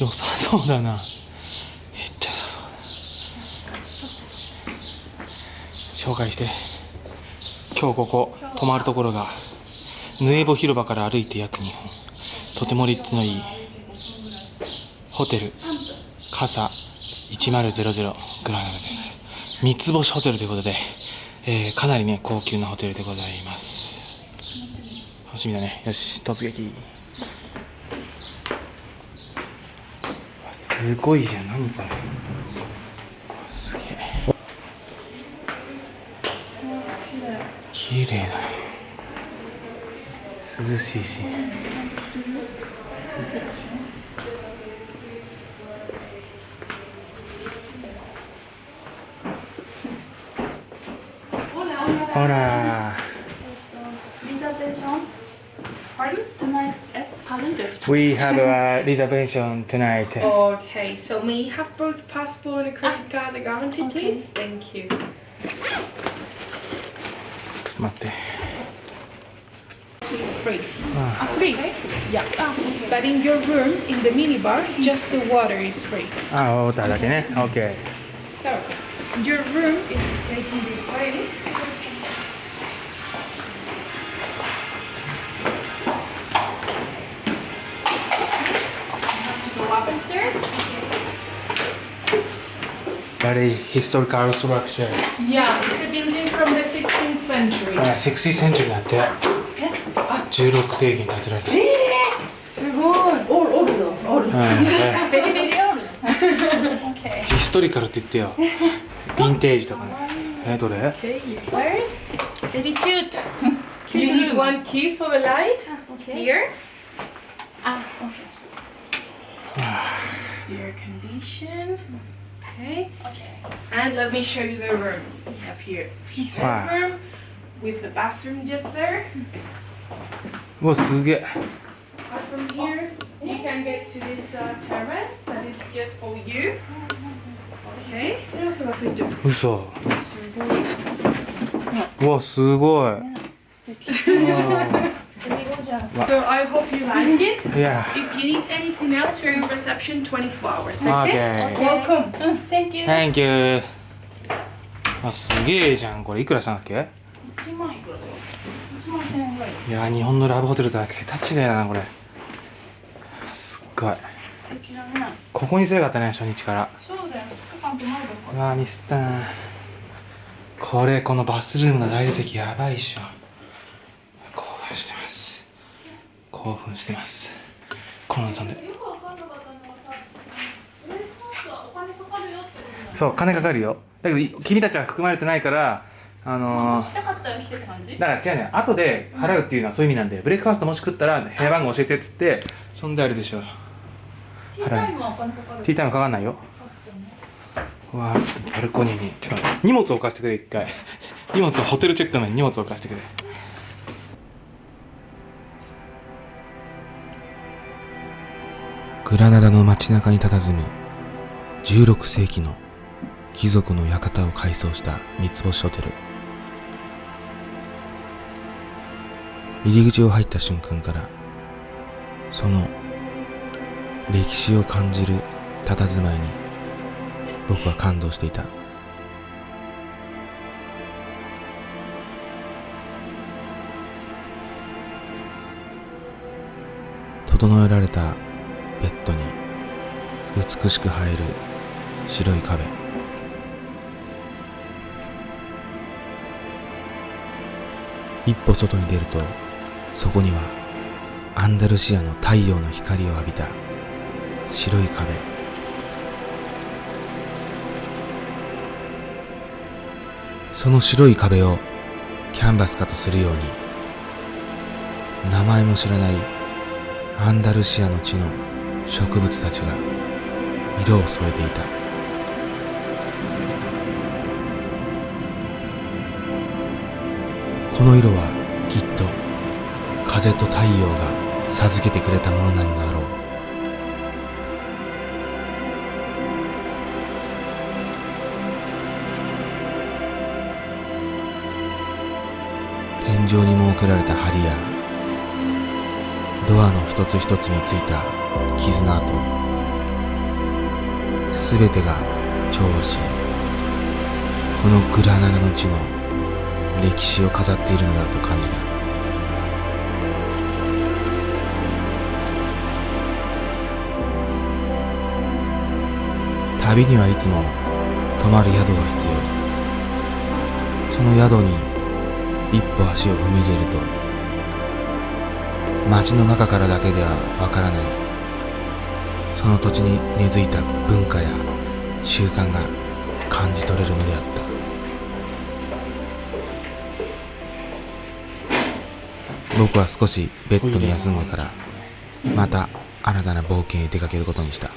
良さそうだな。めっちゃ良さそう紹介して。今日ここ泊まるところがヌエボ広場から歩いて約2分。とても立地のいいホテル。傘。1000グラナダです。三つ星ホテルということで、えー、かなりね高級なホテルでございます。楽しみだね。よし突撃。すごいじゃん何これ。すげえ。綺麗だ。涼しいし We have a reservation tonight Okay, so may I have both passport and a credit card as a guarantee, please? Thank you. ちょっと待って Tea free. あ Ah, free? Yeah. But in your room, in the minibar, just the water is free. あウォーターだけね OK So, your room is taking this way. Very historical structure Yeah, it's a building from the 16th century. あ60センチになって16世紀に建てられた、すごい。オールオールうんベリベリオール。okay. ヒストリカルって言ってよヴィンテージとかねえどれ Okay, first. Very cute. You need one key for the light. Here. Ah, okay. Air condition. Okay. Okay. And let me show you the room. We have here Wow. bedroom with the bathroom just there. うわすげえ But from here, you can get to this uh, terrace that is just for you. Okay. テラスがついてる。嘘すごい。うわすごい素敵。あ Gorgeous. So I hope you like it. ーいや If you need anything else, we're in reception 24 hours. OK Okay. Welcome. Thank you. Thank you あすげえじゃんこれいくらしたんだっけ1万いくらだよ。1万1000円ぐらい。いやー日本のラブホテルとは桁違いだなこれすっごい素敵だね。ここにすればよかったね初日からそうだよ。2日間泊まればよかっうわーミスったなこれこのバスルームの大理石やばいっしょ興奮してます興奮してます。このさんで。そう金かかるよ。だけど君たちは含まれてないからあのーだから違うね。後で払うっていうのはそういう意味なんでブレックファーストもし食ったら部屋番号教えてっつってそんであるでしょティータイムはお金かかる。ティータイムかかんないよ。うわーちょっとバルコニーにちょっと荷物を置かせてくれ一回。荷物をホテルチェックの前に荷物を置かせてくれグラナダの街中に佇む16世紀の貴族の館を改装した三つ星ホテル。入り口を入った瞬間からその歴史を感じる佇まいに僕は感動していた。整えられたベッドに美しく映える白い壁。一歩外に出るとそこにはアンダルシアの太陽の光を浴びた白い壁。その白い壁をキャンバスかとするように名前も知らないアンダルシアの地の植物たちが色を添えていた。この色はきっと風と太陽が授けてくれたものなのだろう。天井に設けられた梁やドアの一つ一つについた絆と全てが調和しこのグラナダの地の歴史を飾っているのだと感じた。旅にはいつも泊まる宿が必要。その宿に一歩足を踏み入れると街の中からだけではわからないその土地に根付いた文化や習慣が感じ取れるのであった。僕は少しベッドに休んでからまた新たな冒険へ出かけることにした。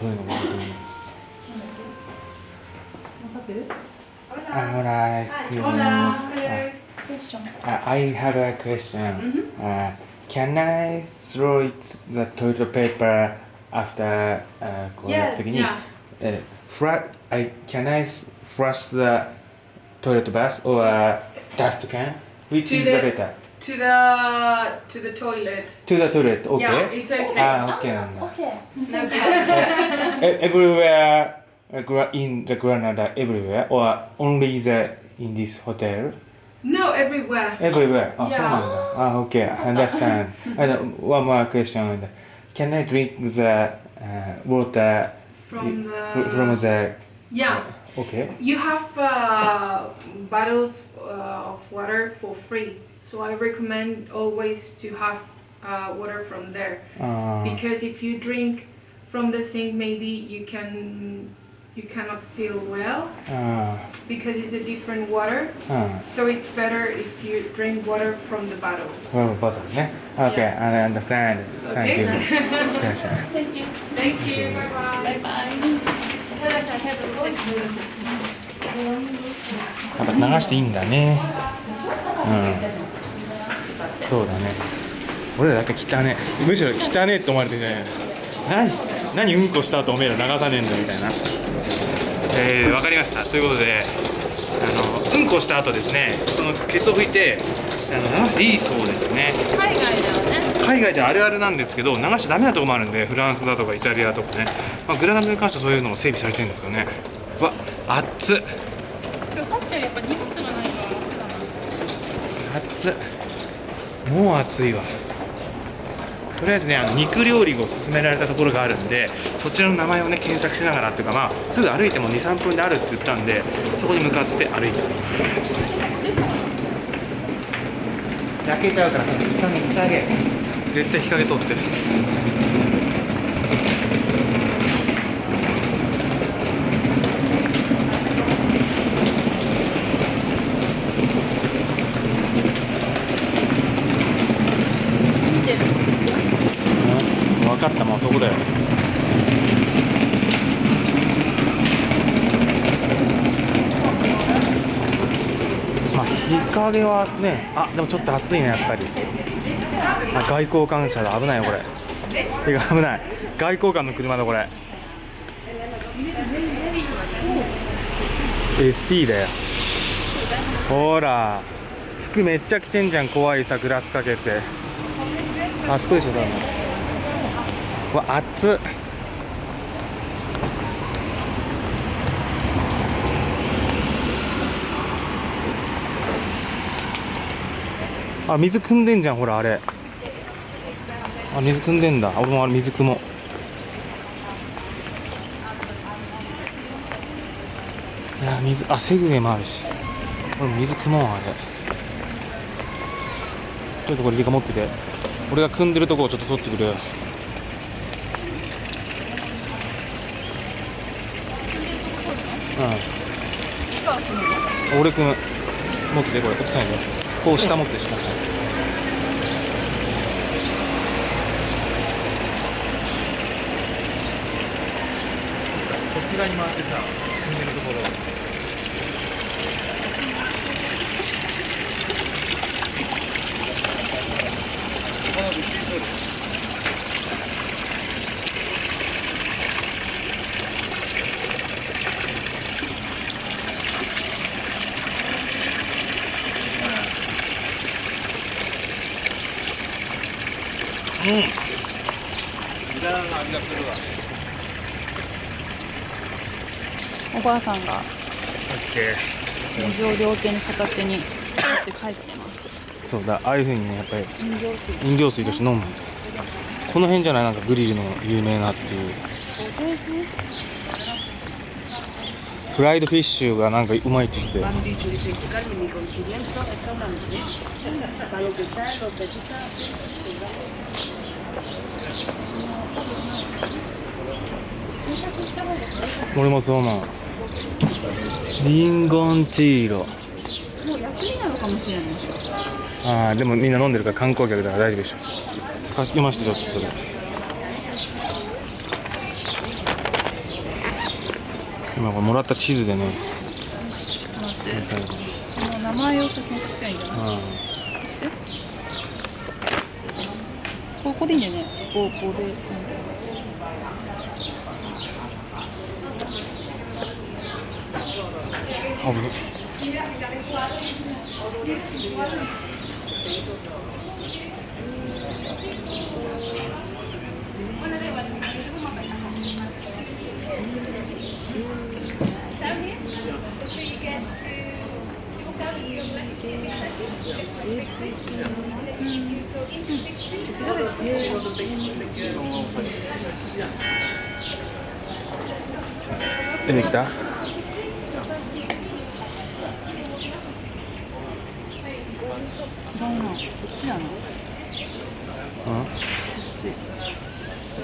どういうのか聞いてみなあほら excuse me Hola. Hello. Uh, I have a question. Uh, can I throw it the toilet paper after uh, こうやった時に、yeah. えー fla- I, can I s- flush the toilet bath or a dust can? Which To is the- the better? to the to the toilet. To the toilet, okay. Yeah, it's okay. Ah, okay. Okay. okay. everywhere uh, in the Granada, everywhere, or only the in this hotel? No, everywhere. Everywhere. Oh, yeah. so ah, okay, understand. and uh, one more question. Can I drink the uh, water from the... from the yeah. Okay. You have uh, bottles uh, of water for free. So I recommend always to have uh, water from there. あー Because if you drink from the sink, maybe you can you cannot feel well あ because it's a different water. ーうん。 So it's better if you drink water from the bottle. そうボトルね。Okay, I understand. Thank Okay. you. よいしょ Thank you Thank you. Bye bye. バイバイやっぱ流していいんだね。うん。 そうだね。俺らだけ汚ね。むしろ汚ねって思われてんじゃない何何うんこした後おめえら流さねえんだみたいな。えー、わかりました。ということで、あのうんこした後ですね、そのケツを拭いて、あの流していいそうですね。海外ではね海外であるあるなんですけど流しちゃダメなとこもあるんでフランスだとかイタリアとかね、まあ、グラナダに関してはそういうのも整備されてるんですかねうわ熱っ今日さっきよりやっぱ荷物がないから楽だな熱っもう熱いわ。とりあえずねあの肉料理を勧められたところがあるんでそちらの名前をね検索しながらっていうかまあすぐ歩いても23分であるって言ったんでそこに向かって歩いております。焼けちゃうから日陰日陰絶対日陰通ってる見てるうん分かったもうそこだよ日陰はねあでもちょっと暑いねやっぱり。あ外交官車だ。危ないよこれ。てか危ない。外交官の車だこれ。SP だよほら。服めっちゃ着てんじゃん怖いさグラスかけて。あそこでしょ多分うわ熱っ。あ水汲んでんじゃんほらあれ。あ水汲んでんだ。俺もあれ水汲もう。いや水あセグウェイもあるし。俺水汲もうあれ。ちょっとこれリカ持ってて。俺が汲んでるとこをちょっと取ってくれようん。俺汲む。持っててこれ落とさないでこう下持って下こっち側に回ってさ汲んでるところうん無駄な味がするわおばあさんが水を両手に片手に持って帰ってます。ーそうだああいうふうにねやっぱり飲料水。として飲む。この辺じゃないなんかグリルの有名なっていう。フライドフィッシュがなんかうまいって言って。たよ da. 俺もそう思うリンゴンチーロ。もう休みなのかもしれないでしょ。ああでもみんな飲んでるから観光客だから大丈夫でしょ。か読ましてちょっとそれ。今これもらった地図でね。名前を検索すればいいんじゃな。いあして？ここでいいんだよね。こここで、あ危ない出てきた違うなこっちなの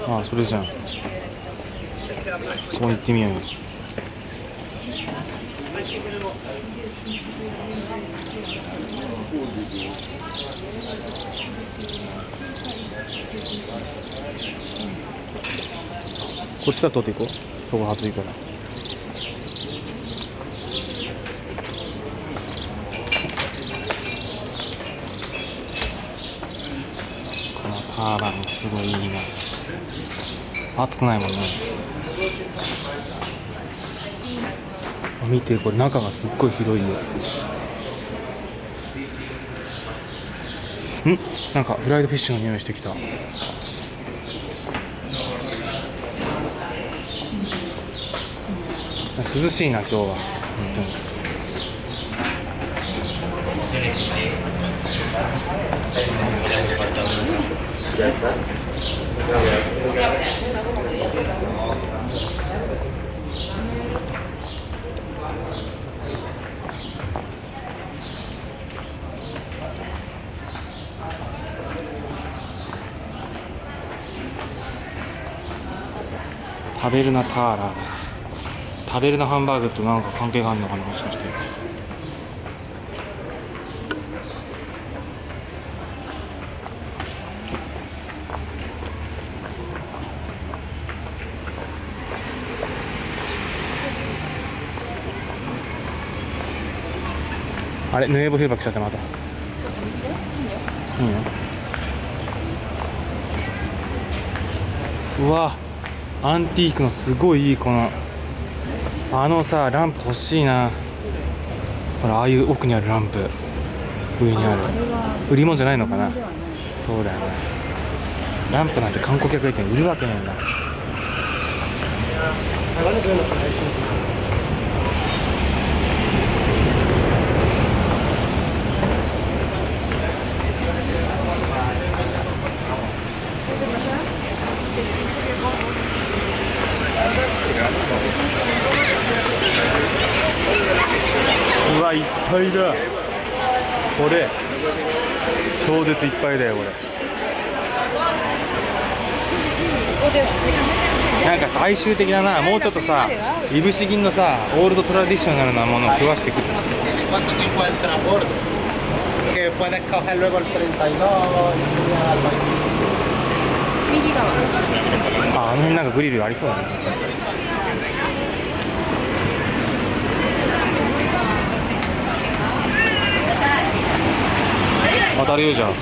ああそれじゃん。そこに行ってみようよ。こっちから通っていこう。そこ暑いからターバンすごいいいね暑くないもんね。見てこれ中がすっごい広いよ。ん？なんかフライドフィッシュの匂いしてきた。涼しいな今日は。本当に食べるなターラーだ。食べるなハンバーグとなんか関係があるのかなもしかして。あれヌエボ広場来ちゃったまた。いいようわアンティークのすごいいいこのあのさランプ欲しいな。ほらああいう奥にあるランプ。上にある。売り物じゃないのかな。そうだよね。ランプなんて観光客がいて売るわけないんだうわいっぱいだこれ超絶いっぱいだよこれ。なんか大衆的だなもうちょっとさいぶし銀のさオールドトラディショナルなものを食わしてくる。ああの辺なんかグリルありそうだね当たるよじゃあ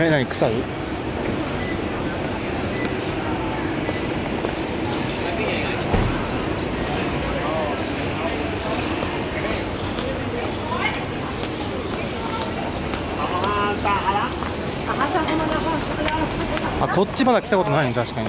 え何臭い？あこっちまだ来たことないね確かに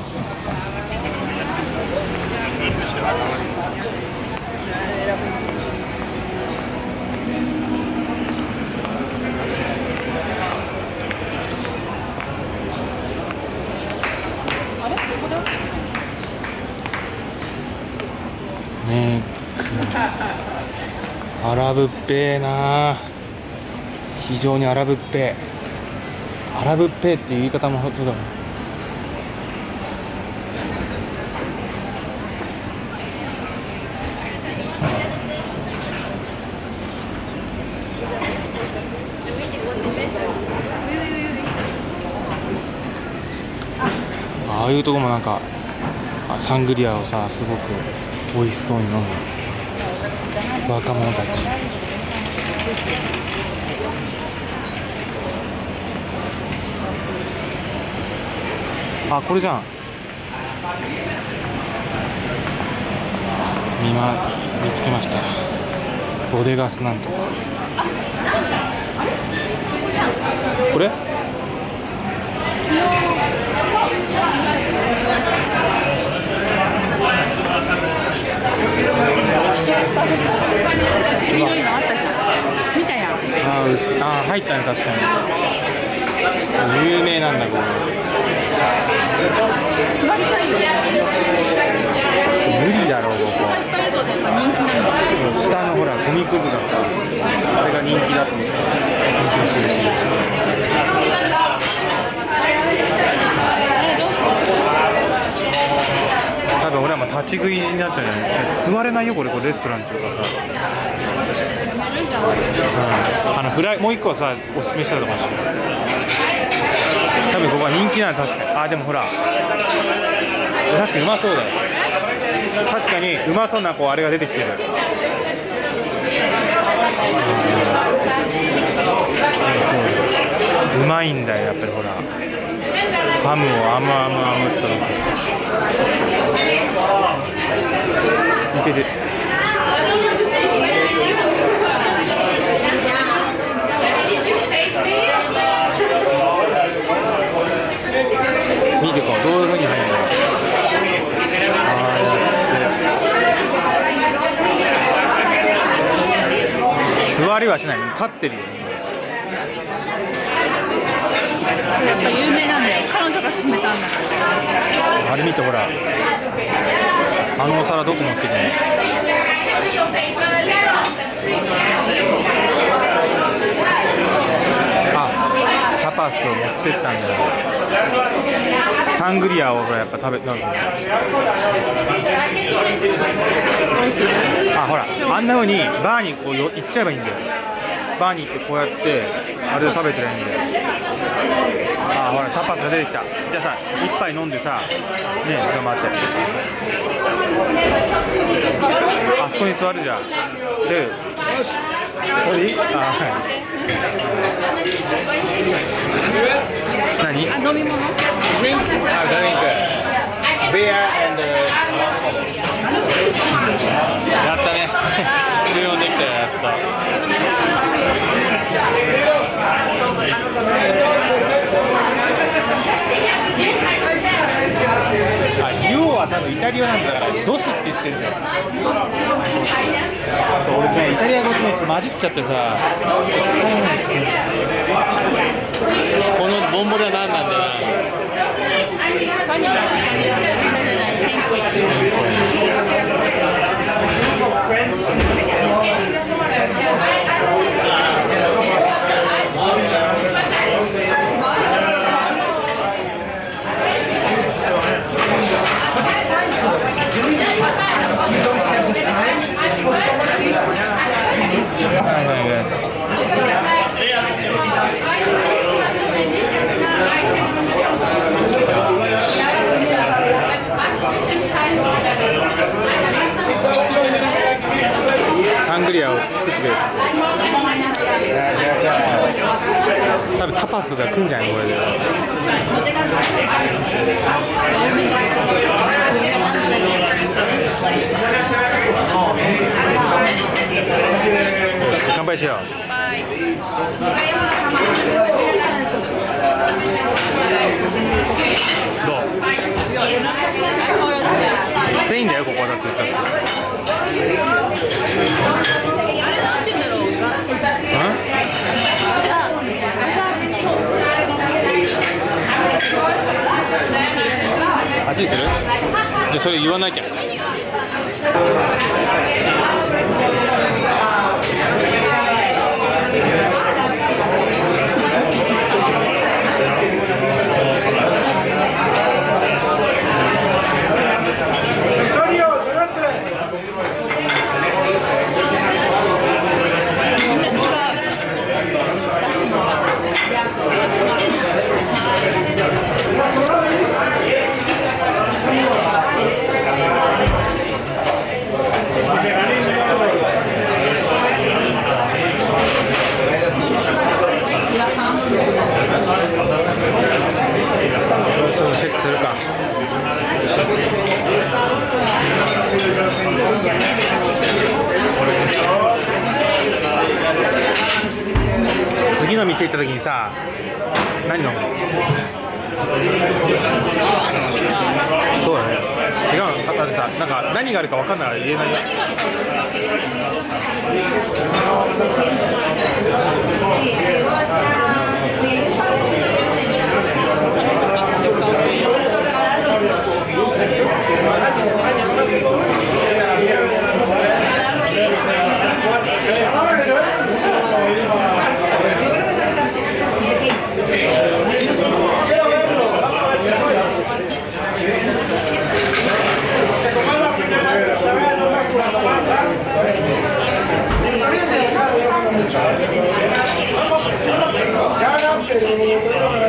ねアラブっぺーな。非常にアラブっぺアラブっぺーっていう言い方もそうだ。ああいうとこもなんかサングリアをさすごく美味しそうに飲む。若者たち。あこれじゃん。見,、ま、見つけました。ボデガスなんとか。これ？黄色いのあったじゃん見たやんあ牛あー入ったね確かに。有名なんだこれ。座りたいよ無理だろうここ。いっぱいあるとやっぱ人気なんだ下のほらゴミくずがさあれが人気だって研究してるしえどうする多分俺はもう立ち食いになっちゃうじゃない？座れないよこれこれレストランっていうかさ、うん、あのフライもう一個はさおすすめしたとかもしれない多分ここは人気なの確かに。あでもほら。確かにうまそうだよ。確かにうまそうなこうあれが出てきてる。うまいんだよやっぱりほら。ハムをあむあむあむっと。見てて。見てこうどういうふうに入るの座りはしない。立ってるよ。やっぱ有名なんだよ。彼女が勧めたんだから。あれ見てほら。あのお皿どこ持ってくの？あタパスを持ってったんだよ。サングリアをやっぱ食べなんだあほら。あんな風にバーにこう行っちゃえばいいんだよ。バーに行ってこうやってあれで食べてりゃいいんだよあほらタパスが出てきた。じゃあさ一杯飲んでさね頑張って。あそこに座るじゃん。でこれいいあはい。何？あ飲み物？あドリンクビア and やったね注文できたよやったあ、デュオは多分イタリアなんだからドスって言ってるんだよ。そう俺ねイタリア語とねちょっと混じっちゃってさちょっと使えないしこのボンボレは何なんだよ。なリアを作ってくれる多分タパスが来んじゃないのこれで。乾杯しようどうスペインだよここだって言ったってあれなんて言うんだろううんあっちにするじゃあそれ言わなきゃそろチェックするか次の店行った時にさ何飲むのそうだね違うのだってさなんか何があるか分かんないから言えないよ。Ya no, pero